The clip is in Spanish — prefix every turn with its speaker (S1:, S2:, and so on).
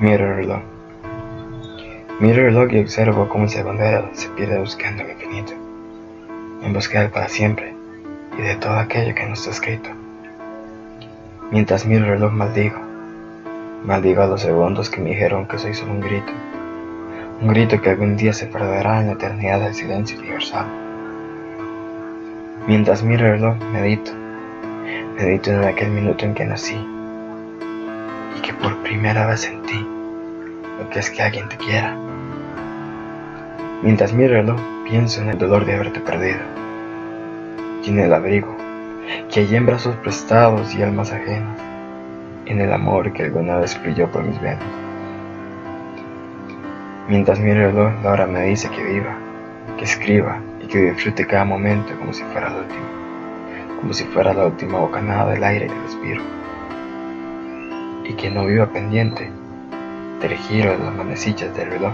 S1: Miro el reloj. Miro el reloj y observo cómo ese bandera se pierde buscando el infinito, en busca del para siempre y de todo aquello que no está escrito. Mientras miro el reloj maldigo, maldigo a los segundos que me dijeron que soy solo un grito, un grito que algún día se perderá en la eternidad del silencio universal. Mientras miro el reloj medito, medito en aquel minuto en que nací y que por primera vez sentí lo que es que alguien te quiera. Mientras el reloj pienso en el dolor de haberte perdido y en el abrigo que hay en brazos prestados y almas ajenas, en el amor que alguna vez fluyó por mis venas. Mientras el reloj, la hora me dice que viva, que escriba y que disfrute cada momento como si fuera el último, como si fuera la última bocanada del aire que respiro, y que no viva pendiente del giro de las manecillas del reloj